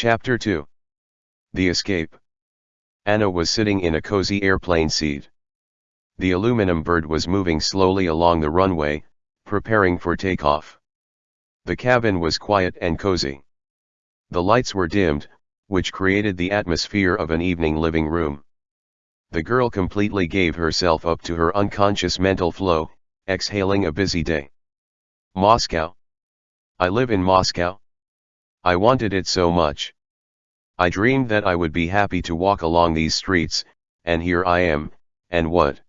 Chapter 2 The Escape Anna was sitting in a cozy airplane seat. The aluminum bird was moving slowly along the runway, preparing for takeoff. The cabin was quiet and cozy. The lights were dimmed, which created the atmosphere of an evening living room. The girl completely gave herself up to her unconscious mental flow, exhaling a busy day. Moscow. I live in Moscow. I wanted it so much. I dreamed that I would be happy to walk along these streets, and here I am, and what?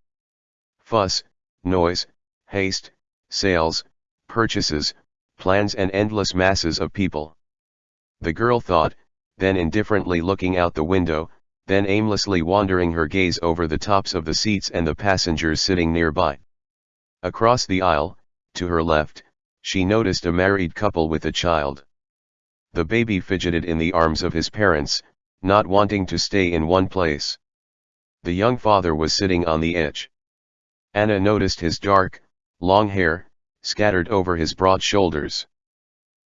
Fuss, noise, haste, sales, purchases, plans and endless masses of people. The girl thought, then indifferently looking out the window, then aimlessly wandering her gaze over the tops of the seats and the passengers sitting nearby. Across the aisle, to her left, she noticed a married couple with a child. The baby fidgeted in the arms of his parents, not wanting to stay in one place. The young father was sitting on the edge. Anna noticed his dark, long hair, scattered over his broad shoulders.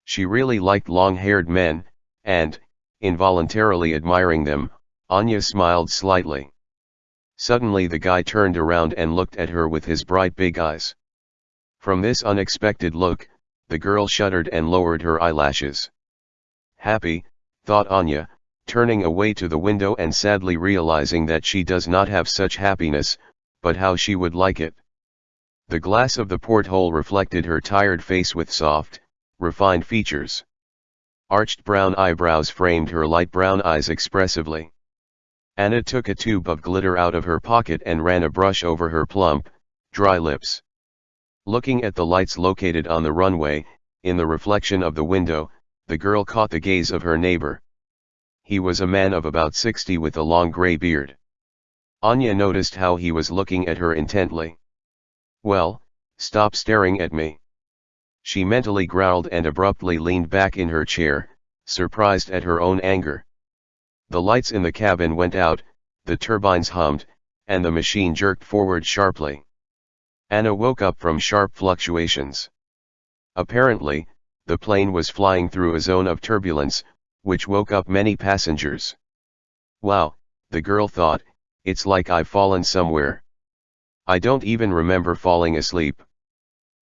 She really liked long-haired men, and, involuntarily admiring them, Anya smiled slightly. Suddenly the guy turned around and looked at her with his bright big eyes. From this unexpected look, the girl shuddered and lowered her eyelashes. Happy, thought Anya, turning away to the window and sadly realizing that she does not have such happiness, but how she would like it. The glass of the porthole reflected her tired face with soft, refined features. Arched brown eyebrows framed her light brown eyes expressively. Anna took a tube of glitter out of her pocket and ran a brush over her plump, dry lips. Looking at the lights located on the runway, in the reflection of the window, the girl caught the gaze of her neighbor. He was a man of about 60 with a long gray beard. Anya noticed how he was looking at her intently. Well, stop staring at me. She mentally growled and abruptly leaned back in her chair, surprised at her own anger. The lights in the cabin went out, the turbines hummed, and the machine jerked forward sharply. Anna woke up from sharp fluctuations. Apparently, the plane was flying through a zone of turbulence, which woke up many passengers. Wow, the girl thought, it's like I've fallen somewhere. I don't even remember falling asleep.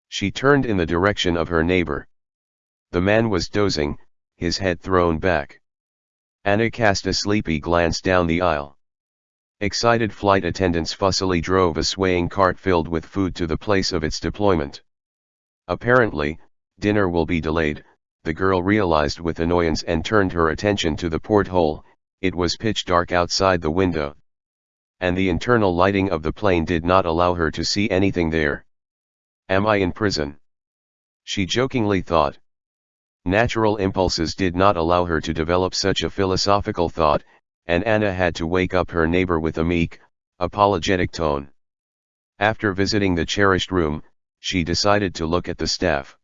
She turned in the direction of her neighbor. The man was dozing, his head thrown back. Anna cast a sleepy glance down the aisle. Excited flight attendants fussily drove a swaying cart filled with food to the place of its deployment. Apparently, dinner will be delayed, the girl realized with annoyance and turned her attention to the porthole, it was pitch dark outside the window. And the internal lighting of the plane did not allow her to see anything there. Am I in prison? She jokingly thought. Natural impulses did not allow her to develop such a philosophical thought, and Anna had to wake up her neighbor with a meek, apologetic tone. After visiting the cherished room, she decided to look at the staff.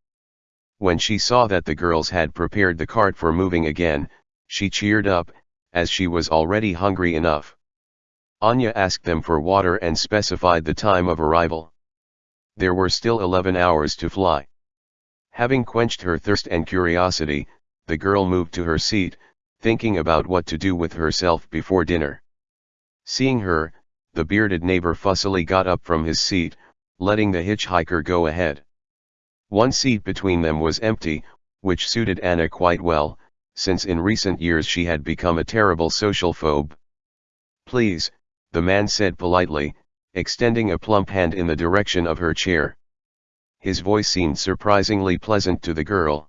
When she saw that the girls had prepared the cart for moving again, she cheered up, as she was already hungry enough. Anya asked them for water and specified the time of arrival. There were still 11 hours to fly. Having quenched her thirst and curiosity, the girl moved to her seat, thinking about what to do with herself before dinner. Seeing her, the bearded neighbor fussily got up from his seat, letting the hitchhiker go ahead. One seat between them was empty, which suited Anna quite well, since in recent years she had become a terrible social phobe. Please, the man said politely, extending a plump hand in the direction of her chair. His voice seemed surprisingly pleasant to the girl.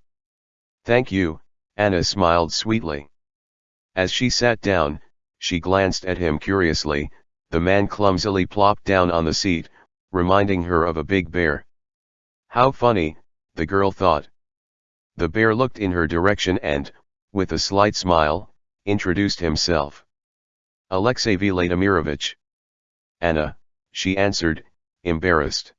Thank you, Anna smiled sweetly. As she sat down, she glanced at him curiously, the man clumsily plopped down on the seat, reminding her of a big bear. How funny, the girl thought. The bear looked in her direction and, with a slight smile, introduced himself. Alexey Vladimirovich. Anna, she answered, embarrassed.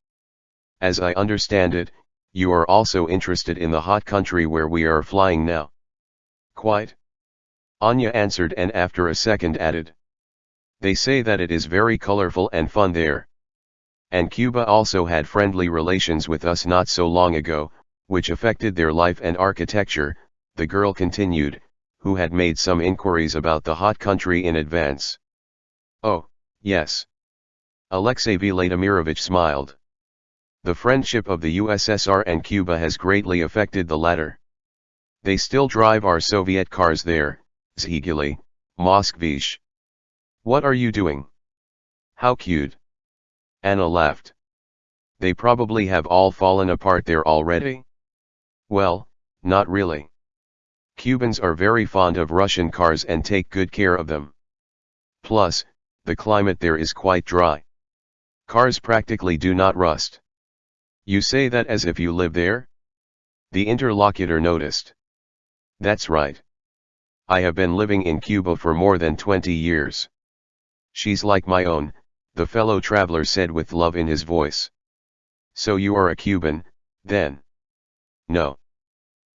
As I understand it, you are also interested in the hot country where we are flying now. Quite. Anya answered and after a second added. They say that it is very colorful and fun there. And Cuba also had friendly relations with us not so long ago, which affected their life and architecture, the girl continued, who had made some inquiries about the hot country in advance. Oh, yes. Alexey Vladimirovich smiled. The friendship of the USSR and Cuba has greatly affected the latter. They still drive our Soviet cars there, Zhiguli, Moskvich. What are you doing? How cute. Anna laughed. They probably have all fallen apart there already? Well, not really. Cubans are very fond of Russian cars and take good care of them. Plus, the climate there is quite dry. Cars practically do not rust. You say that as if you live there? The interlocutor noticed. That's right. I have been living in Cuba for more than 20 years. She's like my own, the fellow traveler said with love in his voice. So you are a Cuban, then? No.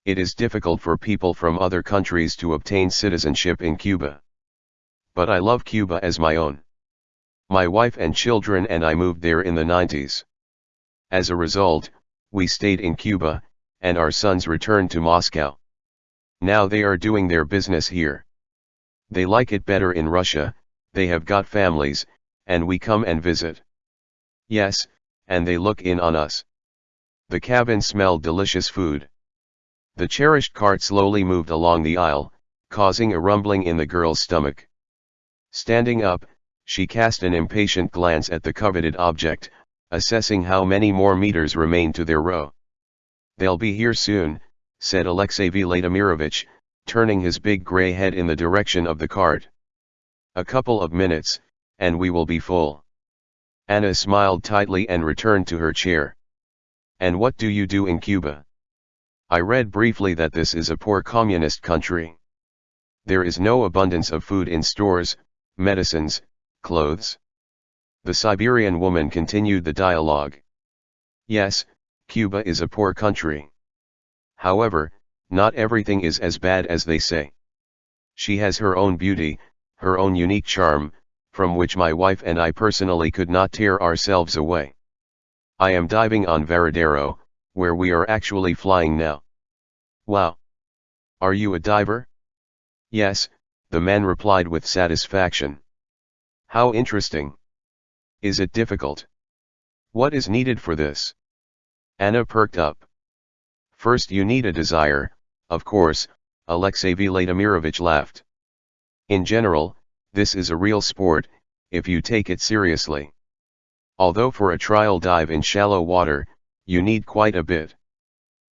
It is difficult for people from other countries to obtain citizenship in Cuba. But I love Cuba as my own. My wife and children and I moved there in the 90s. As a result, we stayed in Cuba, and our sons returned to Moscow. Now they are doing their business here. They like it better in Russia, they have got families, and we come and visit. Yes, and they look in on us. The cabin smelled delicious food. The cherished cart slowly moved along the aisle, causing a rumbling in the girl's stomach. Standing up, she cast an impatient glance at the coveted object, assessing how many more meters remain to their row. They'll be here soon, said Alexey Vladimirovich, turning his big grey head in the direction of the cart. A couple of minutes, and we will be full. Anna smiled tightly and returned to her chair. And what do you do in Cuba? I read briefly that this is a poor communist country. There is no abundance of food in stores, medicines, clothes. The Siberian woman continued the dialogue. Yes, Cuba is a poor country. However, not everything is as bad as they say. She has her own beauty, her own unique charm, from which my wife and I personally could not tear ourselves away. I am diving on Varadero, where we are actually flying now. Wow! Are you a diver? Yes, the man replied with satisfaction. How interesting. Is it difficult? What is needed for this? Anna perked up. First you need a desire, of course, Alexey Vladimirovich laughed. In general, this is a real sport, if you take it seriously. Although for a trial dive in shallow water, you need quite a bit.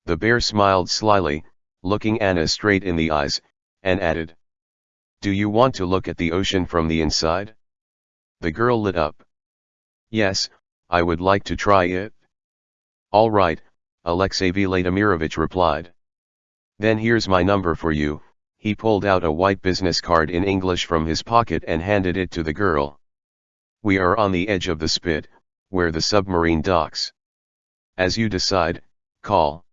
The bear smiled slyly, looking Anna straight in the eyes, and added. Do you want to look at the ocean from the inside? The girl lit up. Yes, I would like to try it. All right, Alexey Vladimirovich replied. Then here's my number for you, he pulled out a white business card in English from his pocket and handed it to the girl. We are on the edge of the spit, where the submarine docks. As you decide, call.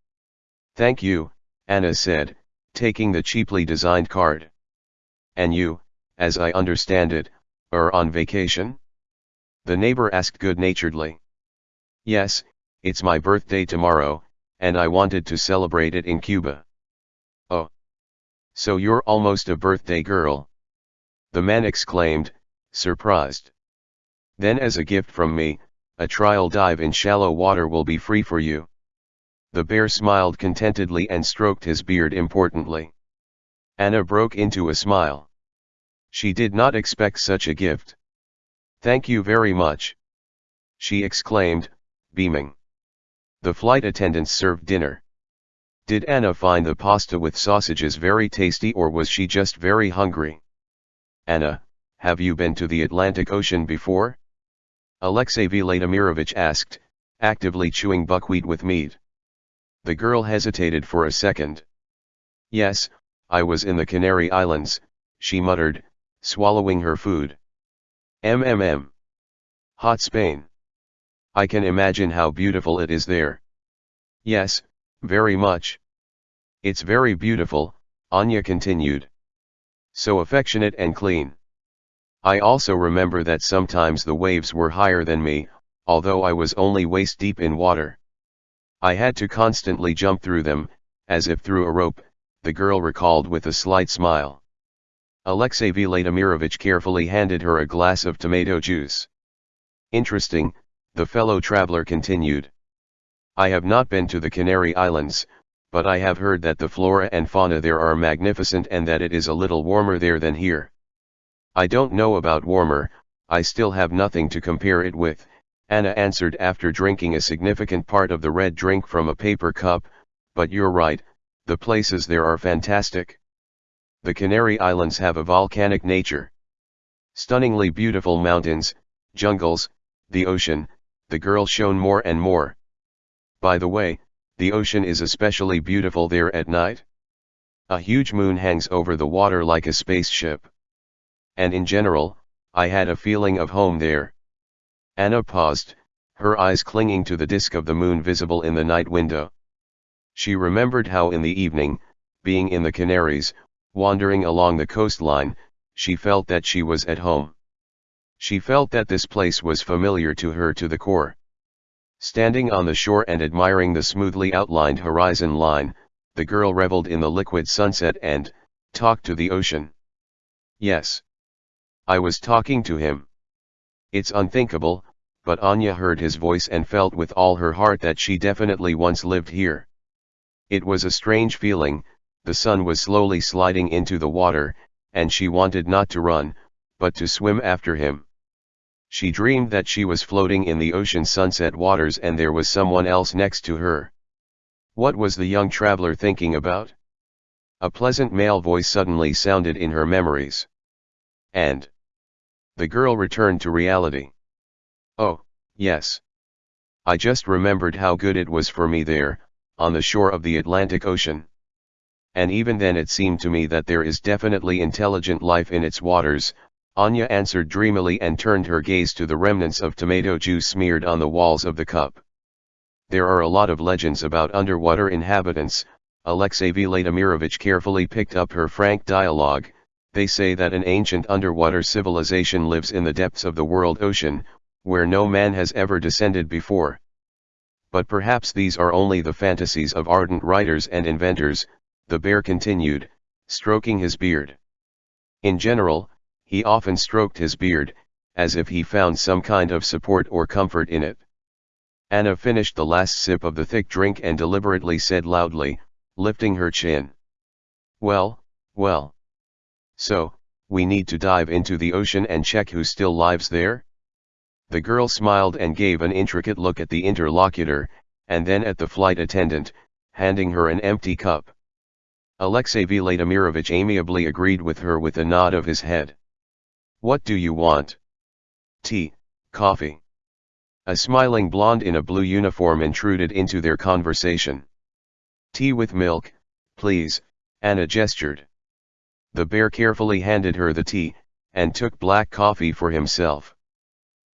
Thank you, Anna said, taking the cheaply designed card. And you, as I understand it, are on vacation? The neighbor asked good-naturedly. Yes, it's my birthday tomorrow, and I wanted to celebrate it in Cuba. So you're almost a birthday girl. The man exclaimed, surprised. Then as a gift from me, a trial dive in shallow water will be free for you. The bear smiled contentedly and stroked his beard importantly. Anna broke into a smile. She did not expect such a gift. Thank you very much. She exclaimed, beaming. The flight attendants served dinner. Did Anna find the pasta with sausages very tasty or was she just very hungry? Anna, have you been to the Atlantic Ocean before? Alexey Vladimirovich asked, actively chewing buckwheat with meat. The girl hesitated for a second. Yes, I was in the Canary Islands, she muttered, swallowing her food. MMM. Hot Spain. I can imagine how beautiful it is there. Yes, very much. It's very beautiful, Anya continued. So affectionate and clean. I also remember that sometimes the waves were higher than me, although I was only waist deep in water. I had to constantly jump through them, as if through a rope, the girl recalled with a slight smile. Alexey Vladimirovich carefully handed her a glass of tomato juice. Interesting, the fellow traveler continued. I have not been to the Canary Islands, but I have heard that the flora and fauna there are magnificent and that it is a little warmer there than here. I don't know about warmer, I still have nothing to compare it with, Anna answered after drinking a significant part of the red drink from a paper cup, but you're right, the places there are fantastic. The Canary Islands have a volcanic nature. Stunningly beautiful mountains, jungles, the ocean, the girl shone more and more. By the way, the ocean is especially beautiful there at night. A huge moon hangs over the water like a spaceship. And in general, I had a feeling of home there. Anna paused, her eyes clinging to the disk of the moon visible in the night window. She remembered how in the evening, being in the Canaries, wandering along the coastline, she felt that she was at home. She felt that this place was familiar to her to the core. Standing on the shore and admiring the smoothly outlined horizon line, the girl reveled in the liquid sunset and, talked to the ocean. Yes. I was talking to him. It's unthinkable, but Anya heard his voice and felt with all her heart that she definitely once lived here. It was a strange feeling, the sun was slowly sliding into the water, and she wanted not to run, but to swim after him. She dreamed that she was floating in the ocean sunset waters and there was someone else next to her. What was the young traveler thinking about? A pleasant male voice suddenly sounded in her memories. And the girl returned to reality. Oh, yes. I just remembered how good it was for me there, on the shore of the Atlantic Ocean. And even then it seemed to me that there is definitely intelligent life in its waters, Anya answered dreamily and turned her gaze to the remnants of tomato juice smeared on the walls of the cup. There are a lot of legends about underwater inhabitants, Alexey Vladimirovich carefully picked up her frank dialogue, they say that an ancient underwater civilization lives in the depths of the world ocean, where no man has ever descended before. But perhaps these are only the fantasies of ardent writers and inventors, the bear continued, stroking his beard. In general, he often stroked his beard, as if he found some kind of support or comfort in it. Anna finished the last sip of the thick drink and deliberately said loudly, lifting her chin. Well, well. So, we need to dive into the ocean and check who still lives there? The girl smiled and gave an intricate look at the interlocutor, and then at the flight attendant, handing her an empty cup. Alexey Vladimirovich amiably agreed with her with a nod of his head. What do you want? Tea, coffee. A smiling blonde in a blue uniform intruded into their conversation. Tea with milk, please, Anna gestured. The bear carefully handed her the tea, and took black coffee for himself.